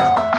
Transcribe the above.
好。